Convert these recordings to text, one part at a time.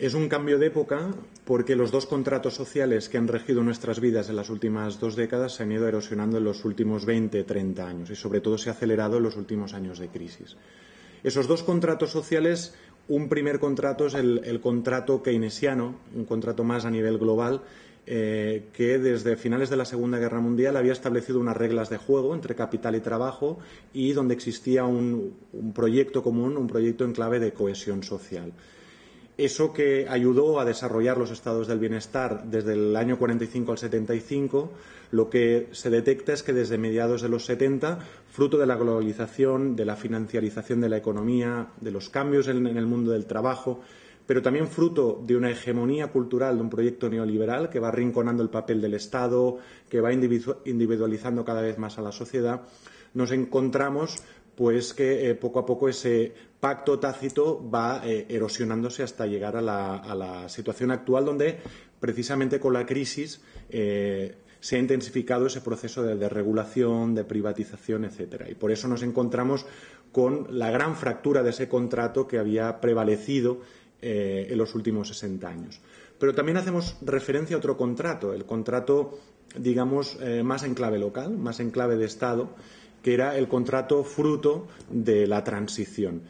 Es un cambio de época porque los dos contratos sociales que han regido nuestras vidas en las últimas dos décadas se han ido erosionando en los últimos 20, 30 años y sobre todo se ha acelerado en los últimos años de crisis. Esos dos contratos sociales, un primer contrato es el, contrato keynesiano, un contrato más a nivel global, eh, que desde finales de la Segunda Guerra Mundial había establecido unas reglas de juego entre capital y trabajo y donde existía un proyecto común, un proyecto en clave de cohesión social eso que ayudó a desarrollar los estados del bienestar desde el año 45 al 75, lo que se detecta es que desde mediados de los 70, fruto de la globalización, de la financiarización de la economía, de los cambios en, el mundo del trabajo, pero también fruto de una hegemonía cultural, de un proyecto neoliberal que va arrinconando el papel del Estado, que va individualizando cada vez más a la sociedad, nos encontramos pues que eh, poco a poco ese pacto tácito va eh, erosionándose hasta llegar a la, situación actual donde precisamente con la crisis eh, se ha intensificado ese proceso de desregulación, de privatización, etcétera. Y por eso nos encontramos con la gran fractura de ese contrato que había prevalecido en los últimos 60 años. Pero también hacemos referencia a otro contrato, el contrato, digamos, más en clave local, más en clave de Estado, que era el contrato fruto de la transición.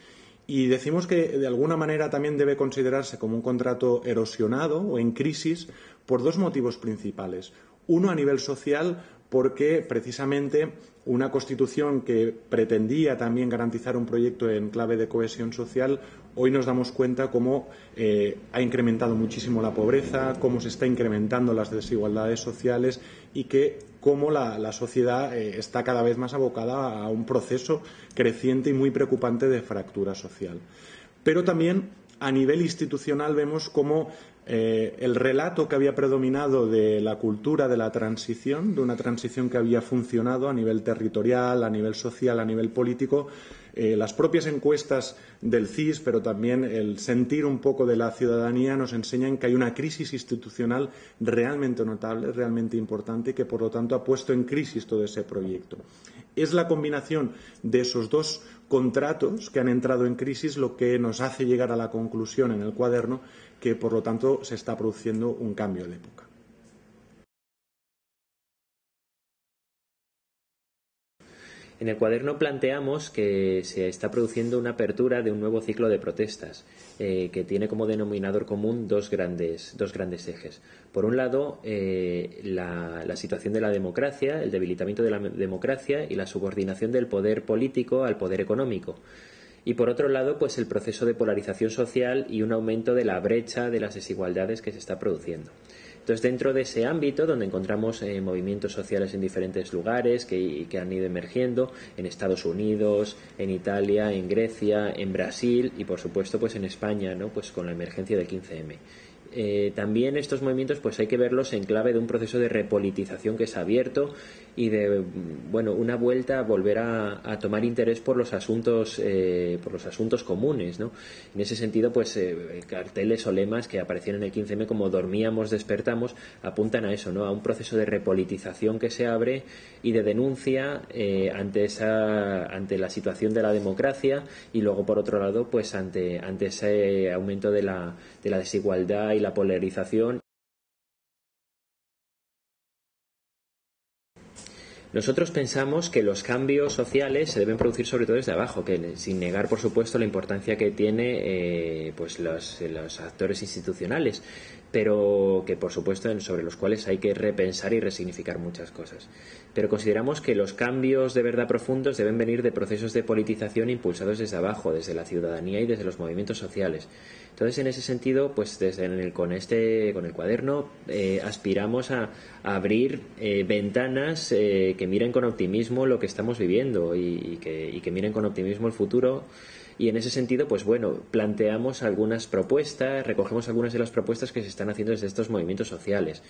Y decimos que de alguna manera también debe considerarse como un contrato erosionado o en crisis por dos motivos principales. Uno a nivel social, porque precisamente una constitución que pretendía también garantizar un proyecto en clave de cohesión social, hoy nos damos cuenta cómo eh, ha incrementado muchísimo la pobreza, cómo se está incrementando las desigualdades sociales y que cómo la, sociedad eh, está cada vez más abocada a un proceso creciente y muy preocupante de fractura social. Pero también a nivel institucional vemos cómo eh, el relato que había predominado de la cultura de la transición, de una transición que había funcionado a nivel territorial, a nivel social, a nivel político, eh, las propias encuestas del CIS, pero también el sentir un poco de la ciudadanía nos enseñan que hay una crisis institucional realmente notable, realmente importante y que, por lo tanto, ha puesto en crisis todo ese proyecto. Es la combinación de esos dos contratos que han entrado en crisis lo que nos hace llegar a la conclusión en el cuaderno que, por lo tanto, se está produciendo un cambio de época. En el cuaderno planteamos que se está produciendo una apertura de un nuevo ciclo de protestas eh, que tiene como denominador común dos grandes, dos grandes ejes. Por un lado, eh, la, la, situación de la democracia, el debilitamiento de la democracia y la subordinación del poder político al poder económico. Y por otro lado, pues el proceso de polarización social y un aumento de la brecha de las desigualdades que se está produciendo. Entonces, dentro de ese ámbito, donde encontramos eh, movimientos sociales en diferentes lugares que, han ido emergiendo, en Estados Unidos, en Italia, en Grecia, en Brasil y, por supuesto, pues en España, ¿no? Pues con la emergencia del 15M. Eh, también estos movimientos pues hay que verlos en clave de un proceso de repolitización que ha abierto y de bueno una vuelta a volver a, tomar interés por los asuntos eh, por los asuntos comunes ¿no? en ese sentido pues carteles o lemas que aparecieron en el 15M como dormíamos apuntan a eso no a un proceso de repolitización que se abre y de denuncia ante esa ante la situación de la democracia y luego por otro lado pues ante ante ese aumento de la de la desigualdad y la polarización. Nosotros pensamos que los cambios sociales se deben producir sobre todo desde abajo, que sin negar, por supuesto, la importancia que tiene eh, pues los, los, actores institucionales, pero que, por supuesto, sobre los cuales hay que repensar y resignificar muchas cosas. Pero consideramos que los cambios de verdad profundos deben venir de procesos de politización impulsados desde abajo, desde la ciudadanía y desde los movimientos sociales. Entonces, en ese sentido, pues desde con este, con el cuaderno, eh, aspiramos a, abrir eh, ventanas que miren con optimismo lo que estamos viviendo y, que, miren con optimismo el futuro. Y en ese sentido, pues bueno, planteamos algunas propuestas, recogemos algunas de las propuestas que se están haciendo desde estos movimientos sociales.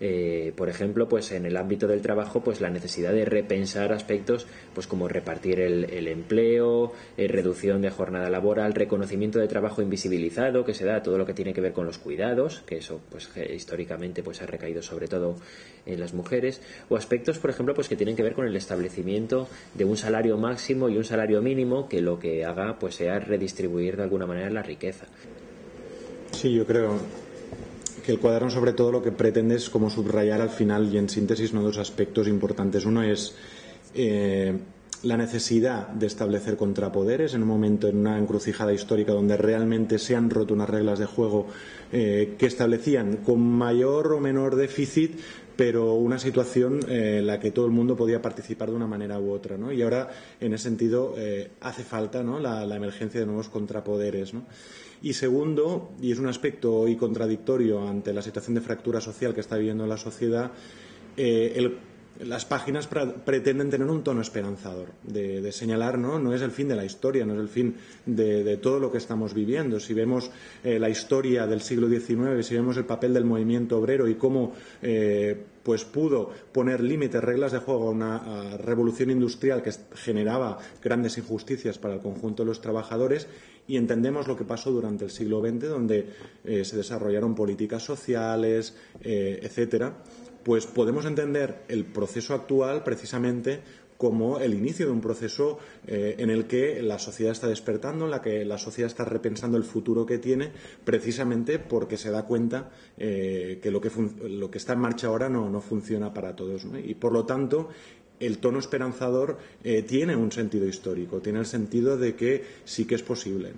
Eh, por ejemplo, pues en el ámbito del trabajo, pues la necesidad de repensar aspectos, pues como repartir el, empleo, eh, reducción de jornada laboral, reconocimiento de trabajo invisibilizado que se da todo lo que tiene que ver con los cuidados, que eso, pues históricamente, pues ha recaído sobre todo en las mujeres, o aspectos, por ejemplo, pues que tienen que ver con el establecimiento de un salario máximo y un salario mínimo que lo que haga, pues sea redistribuir de alguna manera la riqueza. Sí, yo creo el cuaderno sobre todo lo que pretende es como subrayar al final y en síntesis ¿no? dos aspectos importantes. Uno es eh, la necesidad de establecer contrapoderes en un momento, en una encrucijada histórica donde realmente se han roto unas reglas de juego eh, que establecían con mayor o menor déficit pero una situación eh, en la que todo el mundo podía participar de una manera u otra. ¿no? Y ahora, en ese sentido, eh, hace falta ¿no? la, emergencia de nuevos contrapoderes. ¿no? Y segundo, y es un aspecto hoy contradictorio ante la situación de fractura social que está viviendo la sociedad, el las páginas pretenden tener un tono esperanzador, de, señalar, ¿no? No es el fin de la historia, no es el fin de, todo lo que estamos viviendo. Si vemos eh, la historia del siglo XIX, si vemos el papel del movimiento obrero y cómo eh, pues pudo poner límites, reglas de juego a una revolución industrial que generaba grandes injusticias para el conjunto de los trabajadores y entendemos lo que pasó durante el siglo XX, donde eh, se desarrollaron políticas sociales, etcétera pues podemos entender el proceso actual precisamente como el inicio de un proceso eh, en el que la sociedad está despertando, en la que la sociedad está repensando el futuro que tiene, precisamente porque se da cuenta eh, que, lo que está en marcha ahora no, funciona para todos. Y por lo tanto, el tono esperanzador eh, tiene un sentido histórico, tiene el sentido de que sí que es posible.